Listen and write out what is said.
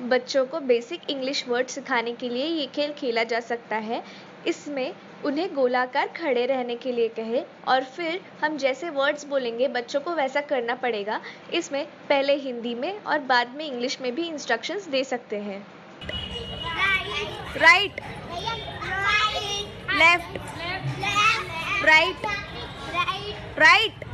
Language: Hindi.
बच्चों को बेसिक इंग्लिश वर्ड सिखाने के लिए ये खेल खेला जा सकता है। इसमें उन्हें गोलाकार खड़े रहने के लिए कहे और फिर हम जैसे वर्ड्स बोलेंगे बच्चों को वैसा करना पड़ेगा। इसमें पहले हिंदी में और बाद में इंग्लिश में भी इंस्ट्रक्शंस दे सकते हैं। Right left right right